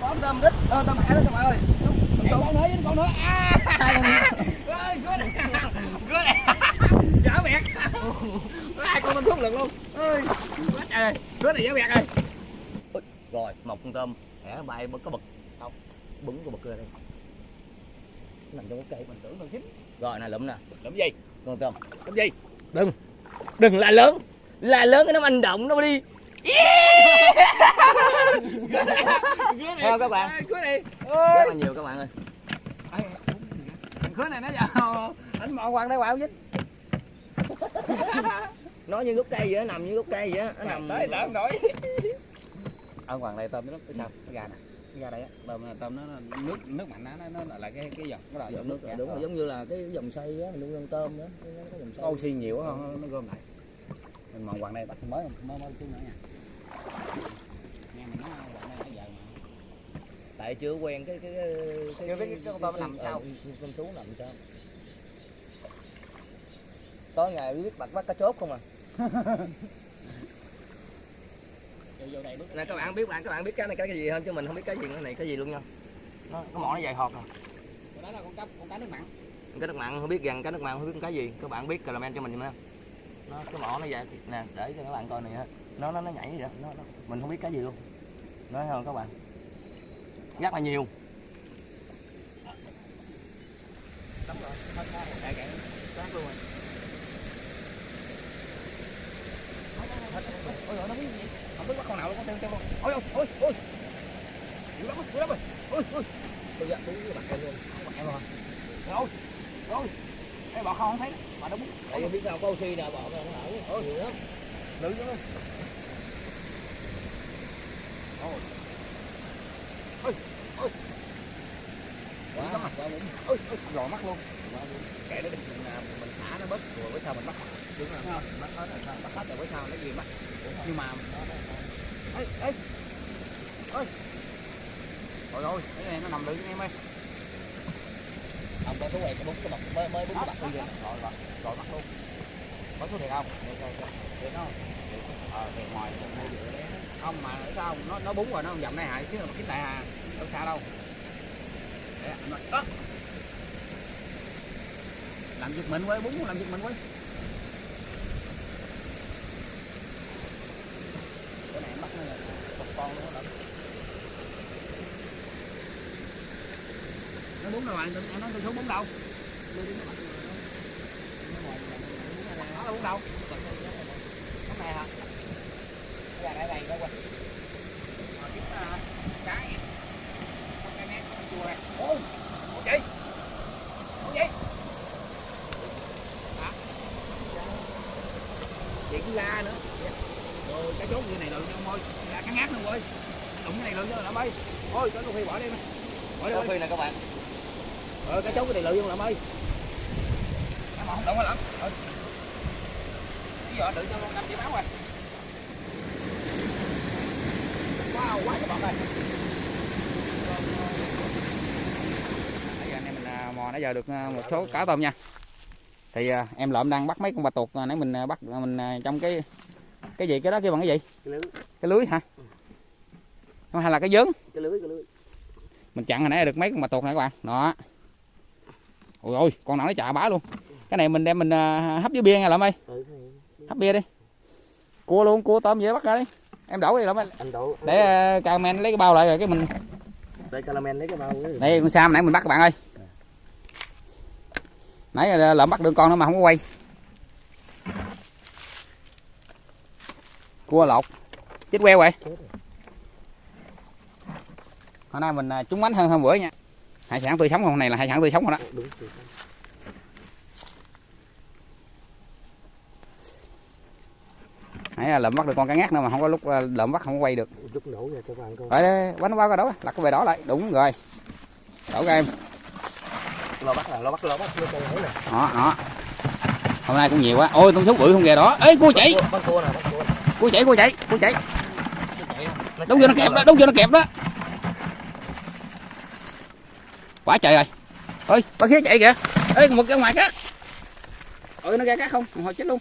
có tôm đít ờ tôm mẹ đó các bạn ơi con nữa con nữa à ơi cứa này cứa này dở bẹt hai con tôm thuốc lượng luôn ơi trời này dở bẹt rồi rồi một con tôm. Hẻ bay có bực. Không bứng có bực ra đây. Nằm trong cái cây mình tưởng con chín rồi này lụm nè. Làm gì? Con tôm. Làm gì? Đừng. Đừng la lớn. La lớn cái nó manh động nó đi Theo các bạn. cứa này. Rất là nhiều các bạn ơi. Cứa này nó vào. Anh mò quăng đây quạo dính nó như gốc cây vậy nó nằm như gốc cây vậy á, nó nằm. Tới lợn nổi. Ở ngoài đây tôm nó cái sao? Cái gà nè. Cái gà đây á. Tôm tôm nó nước nước mạnh nó nó nó là cái cái dòng nó là Dòng nước nước đúng rồi giống như là cái dòng xoay á nuôi con tôm đó. Nó có dòng xoay oxy nhiều không nó gom lại mình mòn quặng đây bắt mới mới mới chút nữa nha. Nghe mình nói quặng đây nãy giờ mà. Tại chưa quen cái cái cái Chưa biết cái con tôm nó nằm sao. ờ, con chú nằm sao? Tối ngày biết bắt bắt cá chốt không à? Nè các bạn biết bạn các bạn biết cái này cái gì hơn chứ mình không biết cái gì cái này cái gì luôn nha. Nó cái mỏ nó dài hột nè. Đó là con cá con cá nước mặn. Cái nước mặn không biết gần cái nước mặn không biết cái gì. Các bạn biết comment cho mình nha nó cái mỏ nó vậy nè để cho các bạn coi này nó nó nó nhảy vậy nó, nó mình không biết cái gì luôn. Nói không các bạn? Rất là nhiều. Sát luôn rồi. ôi ôi nó biết gì? Không biết bắt con nào luôn con theo theo luôn. Ôi ôi ôi ôi. Dữ lắm dữ lắm rồi. Ôi ôi. Tôi dặn tôi với bạn em luôn. Bắt em rồi. Rồi rồi cái bọ không thấy mà bút tại vì biết sao có oxy nè bỏ nó ở nhiều lắm. Nữ chứ. Quá quá mặt quá muốn ôi ôi lò mắt luôn. Kệ nó mình à, mình thả nó bớt rồi với sao mình bắt đúng rồi bắt hết rồi sao? Bắt hết rồi với sao nó gì bắt nhưng mà ê ê. Ôi. Rồi rồi cái này nó nằm được em ơi ông số quẹt cái cái mặt mới mới bút cái mặt rồi thôi. Rồi rồi rồi, bắt luôn. Có số thiệt không? Để coi để nó ờ thiệt ngoài không, mà sao? Nó nó búng rồi, nó không dậm đây hại chứ mà kín lại à đâu xa đâu. Để nó làm giật mình quay búng, làm giật mình quay cái này em bắt nó là con luôn đó bốn búng đâu bạn em nói tôi số bốn đâu nó là đâu à, cái này hả? Cái này đây đâu quay cái. Cái nét con chùa này. Ô ô gì ô gì hả? Chị cứ la nữa. Rồi, cái chốt như này rồi ông ơi là cái ngát luôn ơi đụng cái này rồi cho làm ơi thôi cho tôi phi bỏ đi. Mày bỏ đi. Phi nè các bạn ờ cái chốt cái này lợi dụng làm ơi? Em không động lắm. Ừ. bây giờ tự cho luôn năm chỉ báo rồi. Wow quá cái bọt này nãy giờ anh em mình à, mò nãy giờ được à, một số cá tôm nha. Thì à, em lợm đang bắt mấy con bạch tuộc à, nãy mình bắt mình trong cái cái gì cái đó kêu bằng cái gì? Cái lưới. Cái lưới hả? Hay là cái dớn cái lưới cái lưới. Mình chặn hồi nãy được mấy con bạch tuộc này các bạn. Đó ôi ôi con nào nó chà bá luôn. Cái này mình đem mình à, hấp với bia nha lợm ơi. Ừ, hấp bia đi. Cua luôn cua tôm dễ bắt ra đi. Em đổ đi ơi. Anh đổ. Để à, camen lấy cái bao lại rồi cái mình đây caramel lấy cái bao đây con sam nãy mình bắt các bạn ơi. Nãy à, lợm bắt được con nữa mà không có quay. Cua lột. Chết queo rồi. hôm nay mình à, trúng bánh hơn hôm bữa nha hải sản tươi sống hôm này là hải sản tươi sống rồi đó. Đúng rồi nãy là lợm bắt được con cá ngát nữa mà không có lúc à, lợm bắt không có quay được. Lúc nổ ra các bạn coi. Đây, bánh qua coi đổ lặt cái về đỏ lại. Đúng rồi. Đổ ra em. Lo bắt là lo bắt lo bắt lo con nè. Đó đó. Hôm nay cũng nhiều quá. Ôi con thú bự không kìa đó. Ê cua chạy. Cua chạy cua chạy cua chạy. Đúng vô nó kẹp đó đúng vô nó kẹp đó quá trời rồi. Ơi bác khía chạy kìa. Ê một cái ngoài cá ơi nó ra cá không? Hồi chết luôn.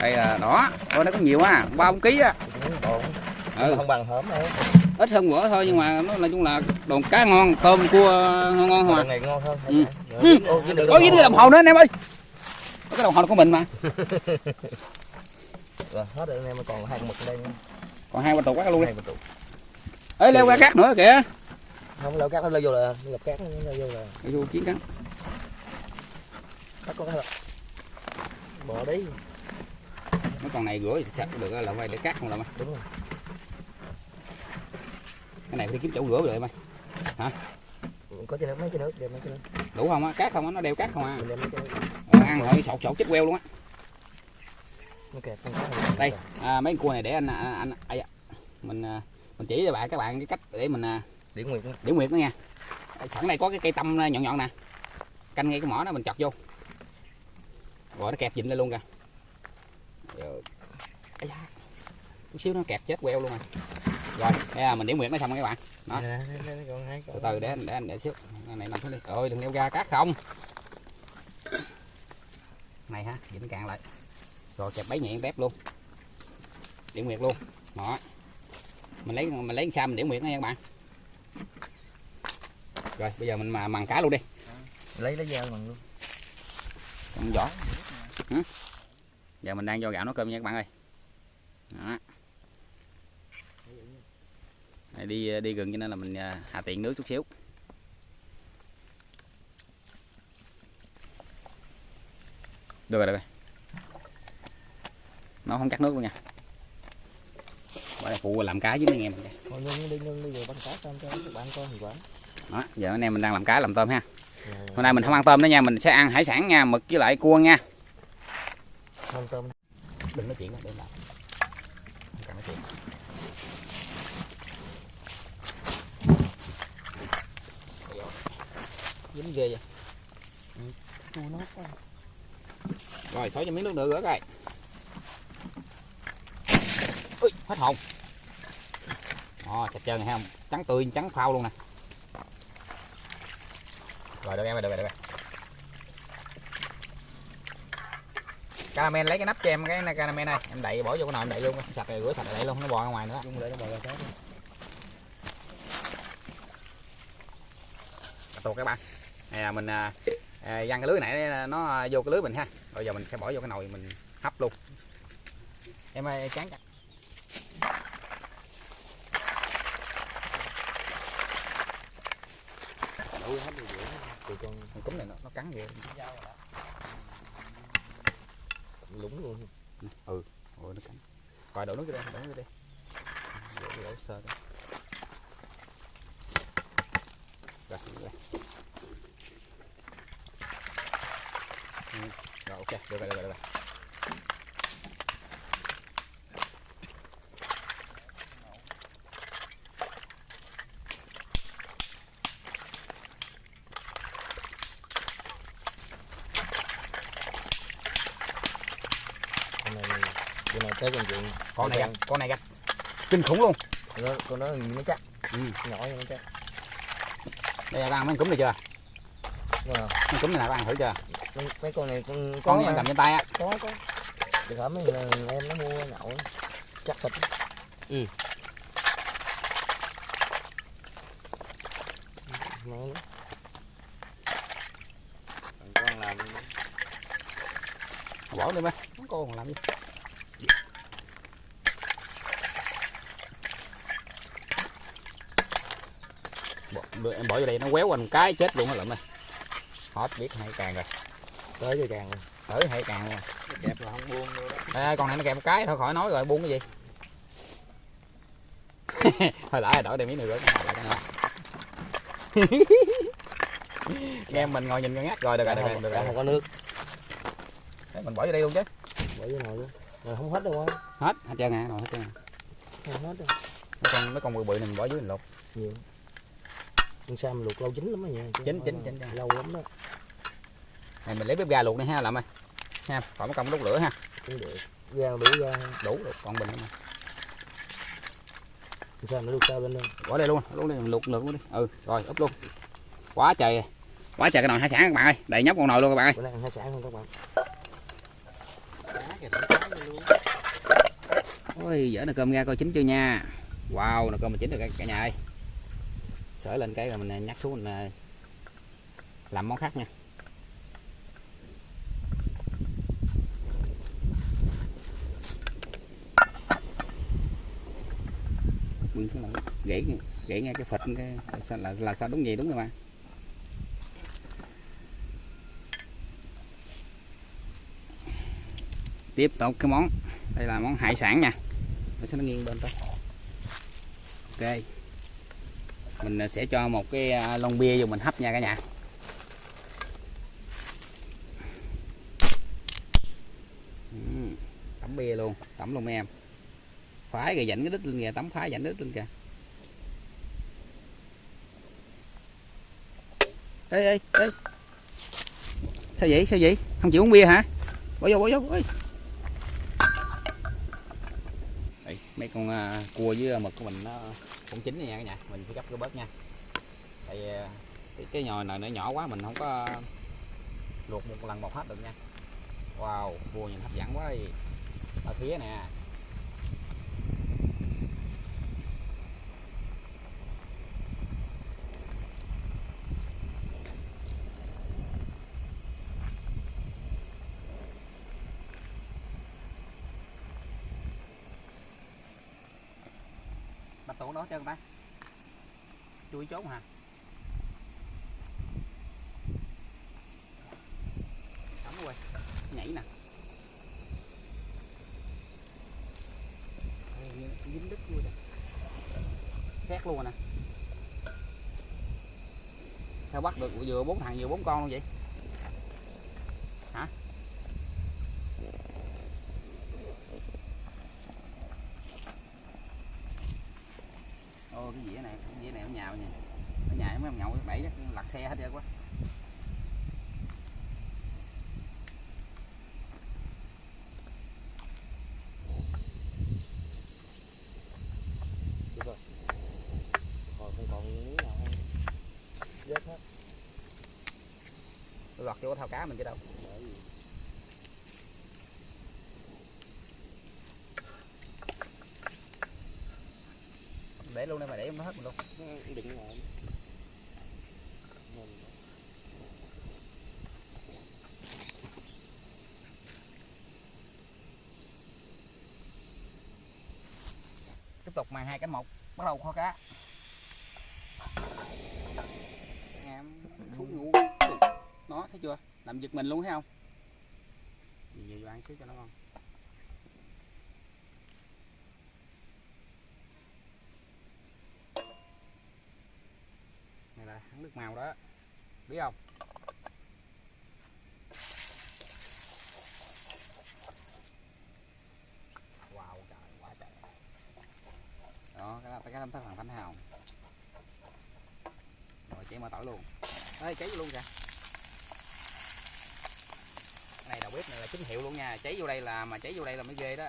Đây là đó thôi nó có nhiều á ba bốn ký á. Ừ. không bằng hổm đâu. Ít hơn bữa thôi nhưng mà nó nói chung là đồ cá ngon tôm cua ngon ngon mà này ngon hơn Ừ. ừ. Có cái đồng hồ nữa anh em ơi. Có cái đồng hồ của mình mà rồi hết rồi anh em còn hai con mực ở đây nữa. còn hai ba tụ cá luôn đi. Con ê leo qua cát nữa kìa. Không leo cát nó leo vô là gặp cát nó leo vô là Để vô chiến cắn. Bắt con cá rồi. Bỏ đi. Mấy con này rửa thì chắc được là quay để cát không là mày đúng rồi. Cái này phải đi kiếm chỗ rửa rồi mày. Có chai nước mấy chai nước đem mấy chai nước. Đủ không á? Cát không á? Nó đeo cát không à? Ờ, ăn rồi sọt sọt chết queo luôn á nó đây à, mấy con cua này để anh anh, anh ai da. mình à, mình chỉ cho bạn các bạn cái cách để mình à, điển nguyệt điểm nguyệt nữa nha. Sẵn đây có cái cây tâm nhọn nhọn nè. Canh ngay cái mỏ đó mình chọc vô. Rồi nó kẹp dịnh lên luôn kìa. Rồi da, chút xíu nó kẹp chết queo luôn rồi. Rồi đây là mình điểm nguyệt nó xong rồi các bạn. Đó. Nè, còn hai con. từ từ để anh để anh để xíu. Cái này nằm xuống đi. Ơi đừng leo ra cát không. Này ha dịnh cạn lại rồi kẹp bấy nhẹ tép luôn. Điểm nguyệt luôn. Đó. Mình lấy mình lấy sao mình điểm nguyệt nha các bạn. Rồi bây giờ mình mà mằng cá luôn đi. Lấy lấy dao bằng luôn. Trong vỏ Hử? giờ mình đang cho gạo nấu cơm nha các bạn ơi. Đó. Đi đi gần cho nên là mình à, hạ tiện nước chút xíu. Được rồi được rồi nó không cắt nước luôn nha. Bởi phụ làm cá với mấy anh em thôi nương đi nương đi rồi bắt cá xong cho các bạn coi thì quả đó giờ anh em mình đang làm cá làm tôm ha. Rồi, hôm nay mình không ăn tôm nữa nha mình sẽ ăn hải sản nha mực với lại cua nha. Không tôm. Đừng nói chuyện để làm. Không cần nói chuyện. Dính ghê vậy. Nó quá. Rồi xối cho miếng nước nữa rửa coi ui hết hồn. Ồ, chặt trơn này ha trắng tươi trắng phao luôn nè. Rồi được em ơi được rồi được rồi. Caramel lấy cái nắp cho em cái caramel này. Em đậy bỏ vô cái nồi em đậy luôn. Sạch rồi rửa sạch rồi đậy luôn nó bò ra ngoài nữa. Chung để nó bò ra cá tuột các bạn này là mình à, à, văng cái lưới này nó vô cái lưới mình ha. Rồi giờ mình sẽ bỏ vô cái nồi mình hấp luôn. Em ơi chán chặt đủ hết rồi vậy tụi con con cúm này nó, nó cắn ghê. Lúng luôn. Ôi nó cắn. Coi đổ nước đi đổ nước đi đổ, đổ sơ thôi rồi rồi Ừ, rồi ok. Được rồi được rồi, được rồi. con này con này tới con chuyện con này gạch con này gạch kinh khủng luôn. Con nó con nó nó chắc Ừ. nhỏ như nó chắc đây là ăn mấy con cúm này chưa? Đúng không mấy cúm này là bạn ăn thử chưa? Mấy, mấy con này con có con này cầm trên tay á. Có có. Được hả? Mấy người em nó mua nhậu chắc thịt ừ. Ngon lắm. Con làm bỏ đi mấy con còn làm gì bỏ, đưa- em bỏ vô đây nó quéo quanh cái chết luôn á lợm ơi. Hết biết hay càng rồi. Tới cho càng tới hay càng luôn. Kẹp là không buông luôn đó. À, con này nó kẹp một cái thôi khỏi nói rồi buông cái gì? Thôi lại đổi đây miếng nữa rửa này lại cái nào nghe mình ngồi nhìn con ngắt rồi được rồi được rồi được rồi không có nước. Để mình bỏ vô đây luôn chứ. Bỏ vô nồi luôn. Rồi không hết đâu không hết hết trơn à rồi hết trơn à. hết con mấy con bự bự này mình bỏ dưới mình lột. Nhiều con sam luộc lâu chín lắm đó nha Chín, chín, chín, lâu lắm đó. Này mình lấy bếp ga luộc đi ha làm ơi. Ha khỏi mất công đốt lửa ha. Cũng được. Ra đủ ra đủ được con bình nữa mà sam nó được sao bên đây? Bỏ đây luôn luôn đi mình luộc luộc luôn đi. Ừ rồi úp luôn. Quá trời quá trời cái nồi hải sản các bạn ơi. Đầy nhóc con nồi luôn các bạn ơi. Bữa nay ăn hải sản không các bạn? Ôi dở nồi cơm ra coi chín chưa nha. Wow nồi cơm mình chín được cả, cả nhà ơi sở lên cái rồi mình nhắc xuống mình ờ, làm món khác nha. Bưng cái gãy gãy ngay cái phật cái là, là sao đúng vậy đúng rồi mà. Tiếp tục cái món đây là món hải sản nha. Nó sẽ nó nghiêng bên thôi ok mình sẽ cho một cái à, lon bia vô mình hấp nha cả nhà. Tắm bia luôn tắm luôn mấy em. Phái rồi dạnh cái đít lên kìa tắm phái dạnh đít lên kìa. Ê ê ê. Sao vậy sao vậy? Không chịu uống bia hả? Bỏ vô bỏ vô ơi mấy con à, cua với à, mực của mình nó cũng chín này nha cả nhà mình sẽ gấp cái bớt nha. Tại ờ, cái, cái nhồi này nó nhỏ quá mình không có luộc một lần một hết được nha. Wow cua nhìn hấp dẫn quá đi. Ở phía nè bạch tuộc đó trơn ta chui trốn hả? Cắm rồi nhảy nè. Dính đít luôn nè khét luôn rồi nè sao bắt được vừa bốn thằng vừa bốn con luôn vậy hả ô cái dĩa này cái dĩa này nó nhào nha nó nhào mấy ông nhậu đẩy chắc lật xe hết trơn quá được rồi còn không còn miếng nào không vết hết tôi lọt vô cái thao cá mình chứ đâu. Để luôn đây mà để nó hết mình luôn. Nó đựng lại. Tiếp tục màn hai cánh một bắt đầu kho cá em xuống ngủ nó thấy chưa? Làm giật mình luôn thấy không? Nhiều vô ăn xíu cho nó ngon. Này là hắn nước màu đó. Biết không? Wow, trời, quá trời. Đó, cái cái tấm thất thằng thanh hào. Rồi chảy mà tỏi luôn. Ê, cháy luôn kìa này đầu bếp này là chính hiệu luôn nha. Cháy vô đây là mà cháy vô đây là mới ghê đó.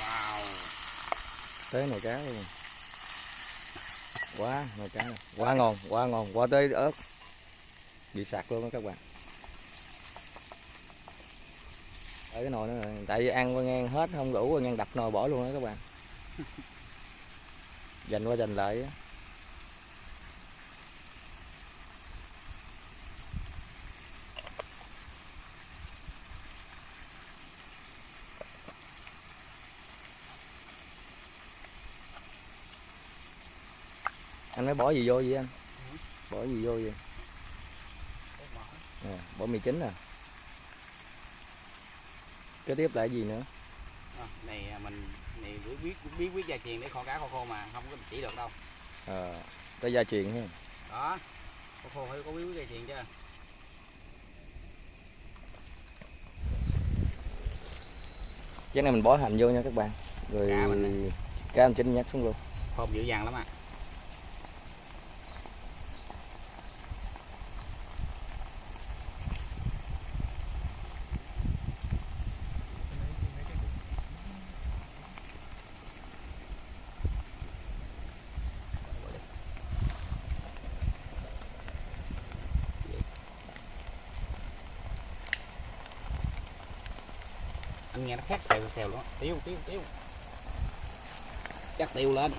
Wow. Tới nồi cá luôn. Quá nồi cá này. quá ngon quá ngon. Quá tới ớt. Bị sặc luôn đó các bạn. Ở cái nồi nữa rồi tại vì ăn qua ngang hết không đủ qua ngang đập nồi bỏ luôn đó các bạn. Dành qua dành lại á. Anh mới bỏ gì vô vậy anh? Bỏ gì vô vậy? À, bỏ mì chính à kế tiếp cái gì nữa? À, này à, mình này biết biết biết biết gia truyền để kho cá kho khô mà không có chỉ được đâu. À, tới gia truyền ha. Đó kho khô phải có biết gia truyền chứ cái này mình bỏ hành vô nha các bạn. Rồi Cá mình nè. cá anh chính nhắc xuống luôn. Thơm dữ dằn lắm à nghe nó khét xèo xèo luôn. Tiêu tiêu tiêu. Chắc tiêu lên.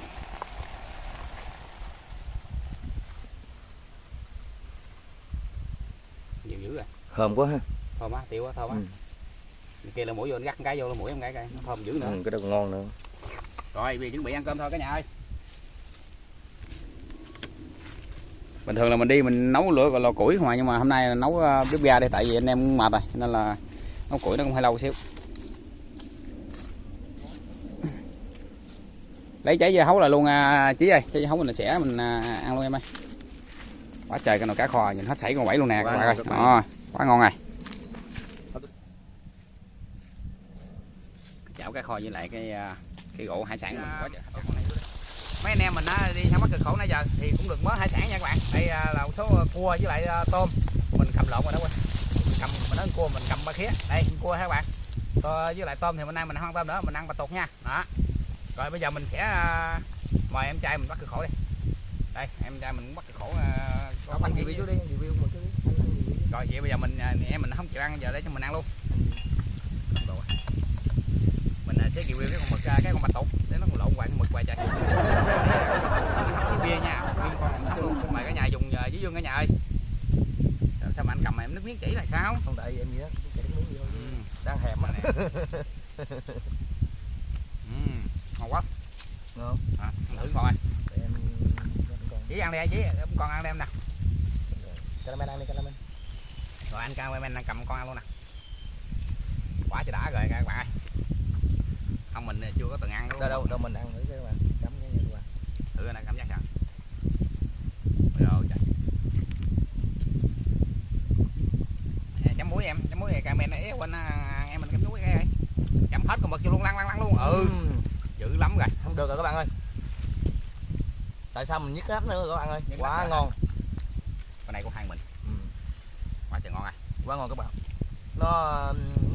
Nhiều dữ rồi thơm quá ha. Thơm á tiêu á thơm á. Ừ. Kia là mũi vô nó gắt cái vô là mũi em cái cái nó thơm dữ nữa. Ừ, cái đó còn ngon nữa. Rồi bây giờ chuẩn bị ăn cơm thôi cả nhà ơi. Bình thường là mình đi mình nấu lửa gọi lò củi à nhưng mà hôm nay nấu uh, bếp ga đây tại vì anh em cũng mệt rồi nên là nấu củi nó cũng hơi lâu xíu lấy trái dưa hấu lại luôn à, chí ơi. Trái dưa hấu mình sẽ mình à, ăn luôn em ơi. Quá trời cái nồi cá kho nhìn hết sảy con bảy luôn nè Quá các bạn ngon ơi. Đó, quá ngon rồi. Chảo cá kho với lại cái à, cái gỗ hải sản mình quá trời. mấy anh em mình á, đi sang bắc cực khổ nãy giờ thì cũng được mớ hải sản nha các bạn. Đây à, là một số cua với lại à, tôm. Mình cầm lộn rồi đó quên. Cầm mình nói cua mình cầm ba khía. Đây cua ha các bạn. Còn với lại tôm thì mình nay mình không tôm nữa mình ăn bà tuột nha. Đó rồi bây giờ mình sẽ à, mời em trai mình bắt cực khổ đi. Đây em trai mình bắt cực khổ à, có bánh review trước đi review một chút rồi vậy bây giờ mình à, em mình không chịu ăn giờ để cho mình ăn luôn. À. mình à, sẽ review cái con mực à, cái con bạch tuộc. Để nó còn lộn hoài con mực hoài trời. Hấp với bia nha bia con cũng sống luôn. Mời cả nhà dùng à, với dương cả nhà ơi. Sao mà anh cầm mà em nước miếng chỉ là sao? Không tại em gì đó ừ. đang hẹp mà nè ngon à, ăn thử để em còn chỉ ăn đi chỉ con ăn đi em nè. Caramel ăn đi caramel. Rồi anh cameraman đang cầm con ăn luôn nè. Quá trời đã rồi các bạn ơi. Không mình chưa có từng ăn đâu đâu đâu mình ăn thử các bạn. Cắm cái các bạn thử coi nè cảm giác sao? Rồi trời. À, chấm muối em chấm muối này cameraman ấy quên à, em mình chấm muối cái chấm hết con mực vô luôn lăn lăn lăn luôn. Ừ Ừm, dữ lắm rồi không được rồi các bạn ơi. Tại sao mình nhức cái nách nữa các bạn ơi? Nhức quá ngon. Con này của hai mình. Ừ, quá trời ngon à. Quá ngon các bạn. Nó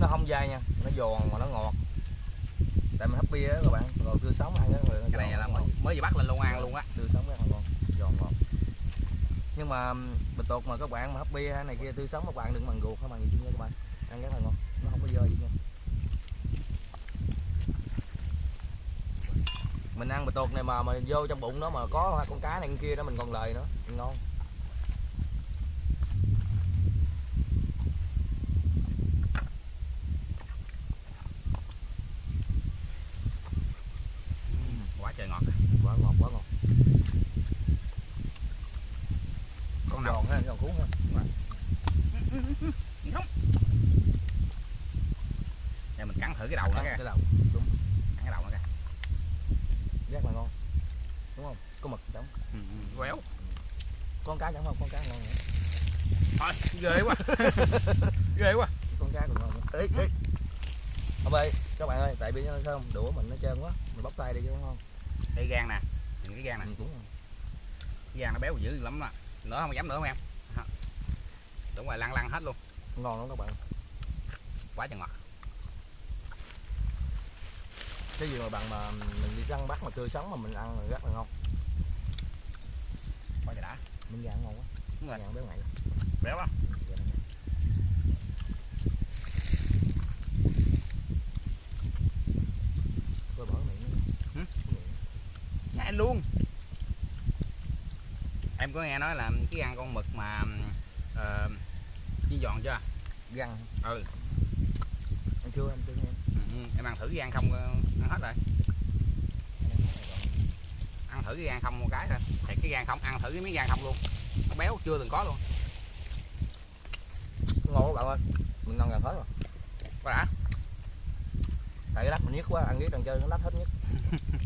nó không dai nha. Nó giòn mà nó ngọt. Tại mình hấp bia á các bạn. Rồi tươi sống ăn rồi cái này là mới mới vừa bắt lên luôn ăn luôn á. Tươi sống là ngon. Giòn ngon. Nhưng mà ừm, bịch tuột mà các bạn mà hấp bia hay này kia tươi sống các bạn đừng bằng ruột hay bằng gì chứ nha các bạn. Ăn rất là ngon. Nó không có dơ gì nha mình ăn bịch tuột này mà mà vô trong bụng nó mà có hai con cá này con kia đó, mình còn lời nữa. Ngon quá trời ngọt quá ngọt quá ngọt con nào giòn ha giòn cuốn ha không để mình cắn thử cái đầu nó Ăn kìa cái đầu đúng cắn cái đầu nó kìa rất là ngon đúng không có mực trong ừ, ừ, quéo con cá chẳng không con cá ngon nữa thôi ghê quá ghê quá con cá còn ngon nữa ê ê ông ơi các bạn ơi tại vì sao không đũa mình nó trơn quá. Mình bóc tay đi chứ không? Đây gan nè. Nhìn cái gan nè. Mình cũng cái gan nó béo dữ lắm mà nữa không dám nữa không em? Đúng rồi lăn lăn hết luôn. Ngon lắm các bạn. Quá trời ngọt. Cái gì mà bằng mà mình đi săn bắt mà tươi sống mà mình ăn là rất là ngon. Quá trời đã. Mình ăn ngon quá. Rồi. Ăn béo ngậy. Béo lắm tôi bỏ miệng nữa. Hử? Miệng. Nhai luôn. Em có nghe nói là cái gan con mực mà uh, chiên giòn chưa? Găng. Ừ. Ăn chưa ăn chưa em. Ừ, ừ, em ăn thử cái gan không ờ, ăn hết rồi. Ăn thử cái gan không một cái thôi. Thì cái gan không ăn thử cái miếng gan không luôn. Nó béo chưa từng có luôn. Ngon bạn ơi. Mình ngon gần hết rồi. Quá đã. Tại cái lát mình nhức quá ăn biết đằng chơi nó lát hết nhất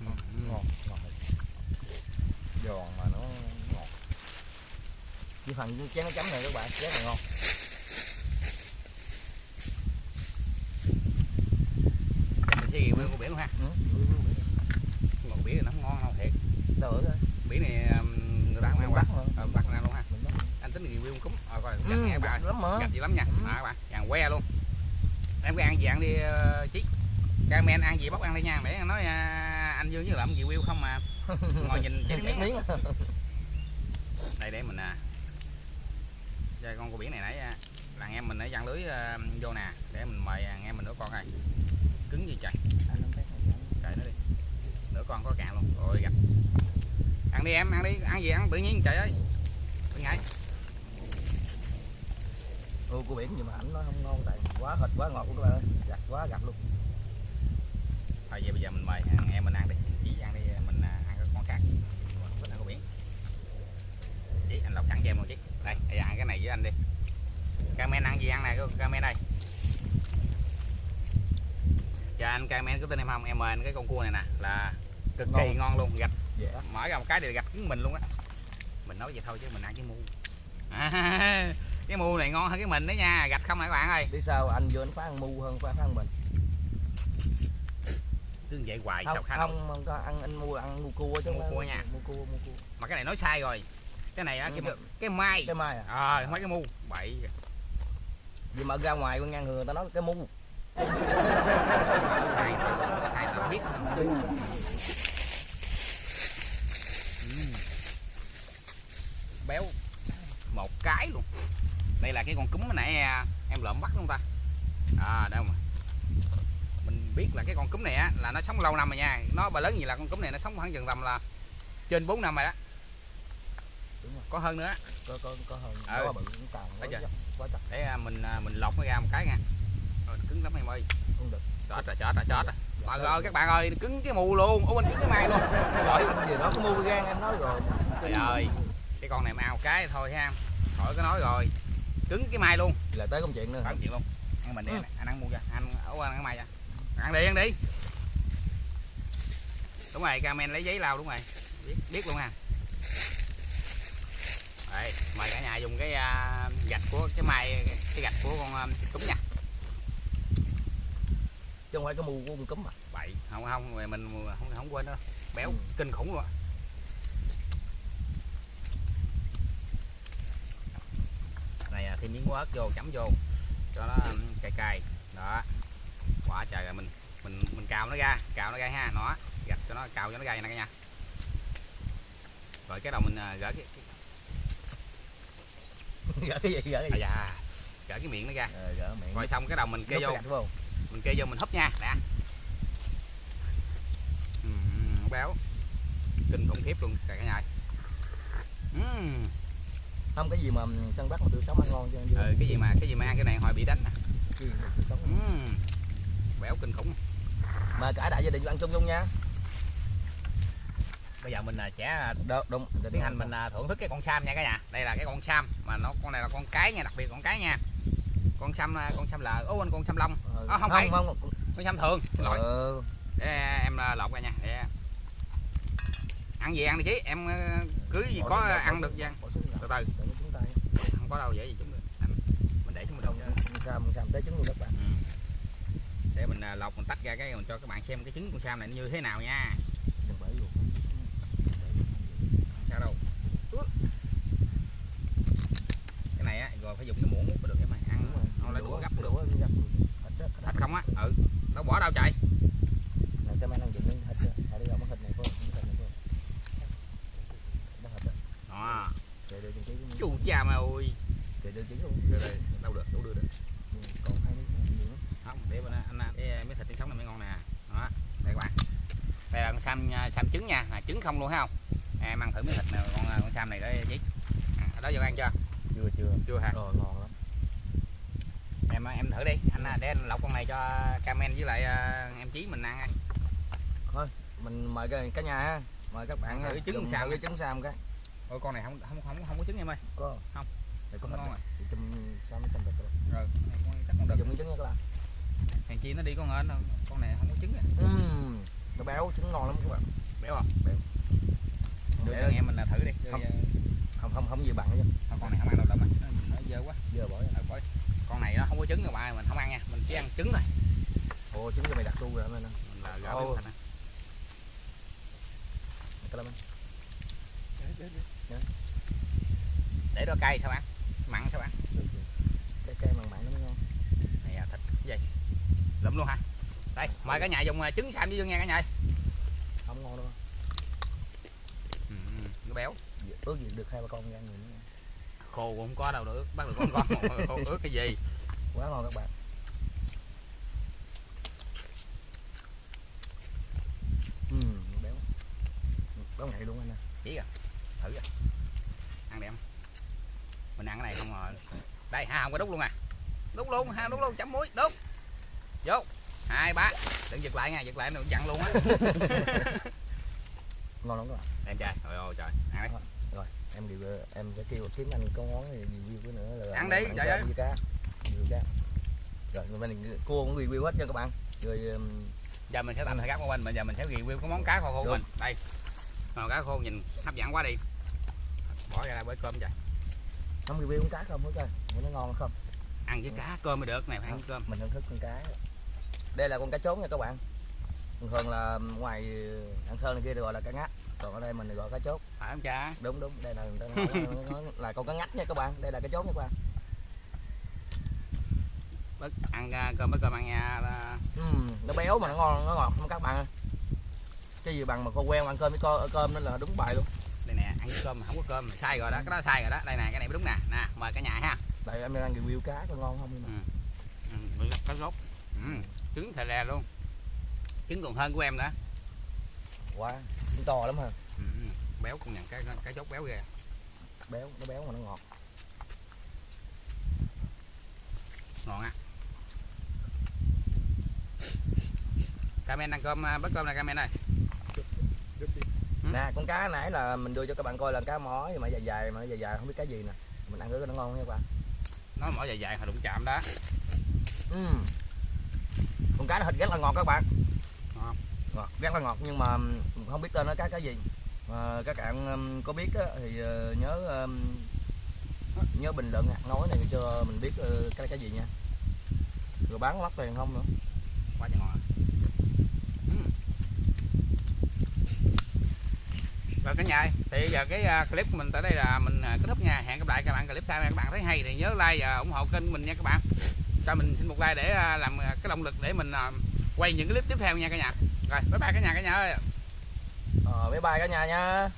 Ừ, ừ. Ngon ngon thật. giòn mà nó ngọt. Cái phần chén nó chấm này các bạn rất là ngon. Mình sẽ ghiền nguyên con biển luôn ha. Ừ. ngọt biển. Thì nó không ngon đâu thiệt. Đâu đây biển này um, người ta không ăn bắt ờ, bắt ăn luôn ha. Anh tính review cúng rồi coi ừ, nghe bạn lắm mà. Gạch gì lắm nha. Ừ. à, các bạn. Vàng que luôn. Em có ăn gì ăn đi uh, chí. Carmen ăn gì bóc ăn đi nha. Để nói à, anh Dương với làm review không mà. Ngồi nhìn chỉ miếng. Miếng. Đây để mình à chơi con cua biển này nãy à, là anh em mình ở giăng lưới ờ, vô nè để mình mời anh em mình nữa con ơi cứng gì trời. Trời nó đi. Nửa con có cạn luôn. Rồi gặp. Ăn đi em ăn đi. Ăn gì ăn? Tự nhiên trời ơi. Đừng ngại ô của biển nhưng mà ảnh nó không ngon tại quá thịt quá ngọt luôn các bạn ơi. Gặt quá gặt luôn. Thôi giờ bây giờ mình mời anh em mình ăn đi chỉ ăn đi mình à, ăn cái con khác thích ăn của biển chỉ anh lọc sẵn cho em luôn chứ đây bây giờ ăn cái này với anh đi. Carmen ăn gì ăn này Carmen đây. Dạ anh Carmen có tin em không? Em mời anh cái con cua này nè là cực kỳ Ngon. ngon luôn gạch. Dễ mở ra một cái thì gạch cứng mình luôn á. Mình nói vậy thôi chứ mình ăn cái mu. À, cái mu này ngon hơn cái mình đấy nha gạch không này các bạn ơi? Biết sao anh vô anh phá ăn mu hơn phá ăn mình. Cứ vậy hoài không sao không, không có ăn anh mua ăn mua cua chứ. Mua không cua nha. mua cua mua cua. Mà cái này nói sai rồi cái này á cái, Ừ. cái mai. Cái mai à? Ờ không phải cái mu bậy vì mà ra ngoài ngang người ta nói cái mu sai sai tao biết Ừm. béo. Một cái luôn. Đây là cái con cúm nãy à, em lợm bắt không ta? À đâu mà. Mình biết là cái con cúm này á là nó sống lâu năm rồi nha. Nó bà lớn gì là con cúm này nó sống khoảng chừng tầm là trên 4 năm rồi đó. Có hơn nữa. Có có có hơn. Ừ. quá bự cũng càng quá để à, mình à, mình lột nó ra một cái nha. Rồi cứng lắm em ơi. Không được. Chết rồi chết rồi chết rồi. Trời ơi các bạn ơi cứng cái mù luôn. Ủa mình cứng cái mai luôn. Rồi gì đó có mua gan em nói rồi. Trời ơi. Cái con này mà ăn một cái thôi ha. Khỏi có nói rồi. Cứng cái mai luôn. Là tới công chuyện nữa. Phải chuyện luôn. Ăn mình đi Ừ. anh, ăn mua ra anh ấu ăn cái mai ra ăn đi ăn đi. Đúng rồi camen lấy giấy lau đúng rồi. Biết biết luôn ha Đây, mời cả nhà dùng cái à, gạch của cái mai cái gạch của con à, cúm nha. Chứ không phải cái mu của con cúm mà bậy không không mình không không quên đâu. Béo Ừ. kinh khủng luôn này à, thêm miếng ớt vô chấm vô. Cho nó um, cay cay. Đó. Quả trời rồi mình mình mình cào nó ra cào nó ra ha nó gạch cho nó cào cho nó ra nè cả nhà. Rồi cái đầu mình à, gỡ cái, cái gỡ cái gì gỡ cái à gì dạ. Gỡ cái miệng nó ra. Ờ, gỡ miệng. Rồi xong cái đầu mình kê Nút vô. mình kê vô mình húp nha nè. Ừ, béo. Kinh khủng khiếp luôn cả nhà. Ừm, không cái gì mà săn bắt mà tươi sống ăn ngon chứ ừ, cái gì mà cái gì mà ăn cái này hồi bị đánh ngon. Ừm, béo kinh khủng. Mà cả đại gia đình ăn chung chung nha bây giờ mình à, sẽ Được, đúng tiến hành mình à, thưởng thức cái con sam nha cả nhà. Đây là cái con sam mà nó con này là con cái nha đặc biệt con cái nha. Con sam à, con sam là ố anh con sam long. Ờ, À, không phải. không, không. con sam thường lỗi. Ờ, để em à, lột ra nha để ăn gì ăn đi chứ em à, cứ gì có ăn được xuống từ từ. Không có đâu dễ gì chúng mình. Để chúng mình đâu sam sam tới trứng luôn các bạn. Để mình à, lọc mình tách ra cái mình cho các bạn xem cái trứng con sam này nó như thế nào nha đừng bể luôn sao đâu? Cái này á rồi phải dùng cái muỗng mới được em ơi. Ăn Đúng không lấy đũa gấp được. Thịt không á? Ừ. Đâu bỏ đâu chạy cái thịt. Ở đây không có thịt này có không thịt này Đó của chu cha mày ơi. Để đưa trí luôn. Đây đâu được đâu đưa được. Ừ, còn hai miếng lắm. không để đó, anh ăn cái miếng thịt trứng sống này mới ngon nè. Đó đây các bạn. Đây là con sam sam trứng nha. Là trứng không luôn thấy không em ăn thử miếng thịt này con con sam này đấy chị à, đó giờ ăn chưa? Chưa chưa. Chưa hả? Rồi ngon lắm. Em em thử đi. Anh à, để anh lọc con này cho camen với lại à, em chí mình ăn ăn. Mình mời cái cả nhà ha. Mời các bạn Thử trứng sam cái trứng sam cái. Ôi con này không không không không có trứng em ơi. Có. Không. để thịt ngon rồi. chum sam sam thịt rồi. Rồi con chắc không được. dùng miếng trứng nha các bạn. Hàng chi nó đi con hên con này không có trứng à. Ừm, nó béo trứng ngon lắm các bạn. Béo không Béo. Để anh em mình là thử đi. Rồi, Không. không không không gì bằng chứ thôi con này không ăn đâu đậm à nó dơ quá. Giờ bỏ. Rồi, coi. con này nó không có trứng rồi bạn mình không ăn nha. Mình chỉ ăn trứng thôi. Ồ trứng cho mày đặt tu rồi anh mình là gỡ làm anh để đó cay sao ăn mặn sao ăn cái cây mặn mặn nó mới ngon này à, thịt. Cái gì? Lụm luôn ha đây mời cả nhà dùng à, trứng sam với dương nha cả nhà không ngon đâu ừ, ừ, nó béo. Ước gì được hai ba con ra người nữa. Khô cũng không có đâu được bắt được con con khô ướt cái gì? Quá ngon các bạn. Ừm, béo. Béo nhạy luôn anh nè chỉ à thử à ăn đi em. Mình ăn cái này không rồi. Đây ha không có đút luôn à. Đút luôn ha đút luôn chấm muối đút vô. Hai ba đừng giật lại nha giật lại nó dặn luôn á ngon lắm các bạn em trai trời ơi trời. Ăn đi. Rồi em review em sẽ kêu kiếm anh có món gì review nữa là Ăn đi, trời cho ơi. cá review cá. Rồi mình cua cũng review hết nha các bạn. Rồi um, giờ mình sẽ tạm thời gác qua bên bây giờ mình sẽ review cái món cá kho khô của mình. Đây. Ờ, cá khô nhìn hấp dẫn quá đi. Bỏ ra đây với cơm trời không review con cá không hết coi nó ngon không. Ăn với cá cơm mới được này ăn với cơm. Mình thưởng thức con cá. Đây là con cá trốn nha các bạn. Thường là ngoài ăn sơn này kia được gọi là cá ngắt còn ở đây mình gọi cá chốt. Phải không cha? Đúng đúng. Đây là người ta nói, nói là con cá ngắt nha các bạn. Đây là cá chốt nha các bạn. Bớt ăn à, cơm với cơm ăn nha là- Ừm, nó béo mà nó ngon nó ngọt không các bạn ơi. Cái gì bằng mà khô quen ăn cơm với co, cơm đó là đúng bài luôn. Đây nè ăn với cơm mà không có cơm sai rồi đó. Cái đó sai rồi đó. Đây nè cái này mới đúng nè. Nè mời cả nhà ha. Tại em đang review cá có ngon không mà. Ừ, với cá rốt ừ, trứng thè lè luôn. Trứng còn hơn của em nữa quá. Wow, to lắm ha ừ, ừ, béo cũng nhận cái cái chốt béo ghê. Béo nó béo mà nó ngọt. Ngon á. Camen ăn cơm à, bớt cơm này Camen ơi. Ừ. nè con cá nãy là mình đưa cho các bạn coi là cá nhưng mà dài dài mà dài dài không biết cá gì nè. Mình ăn cái nó ngon nha các bạn. Nó mỏ dài dài hồi đụng chạm đó. Ừm. con cá nó thịt rất là ngọt các bạn. Ngon. Ngọt rất là ngọt nhưng mà không biết tên nó cá cái gì. Mà các bạn có biết á, thì ờ, nhớ nhớ bình luận nói này cho mình biết ờ, cái cái gì nha. Rồi bán mắc tiền không nữa? Quá trời ngon. Rồi cả nhà ơi, thì giờ cái à, clip của mình tới đây là mình à, kết thúc nha. Hẹn gặp lại các bạn clip sau các bạn thấy hay thì nhớ like và ủng hộ kênh của mình nha các bạn. Cho mình xin một like để à, làm cái động lực để mình quay những cái clip tiếp theo nha cả nhà rồi bye bye cả nhà cả nhà ơi. Ờ bye bye cả nhà nha.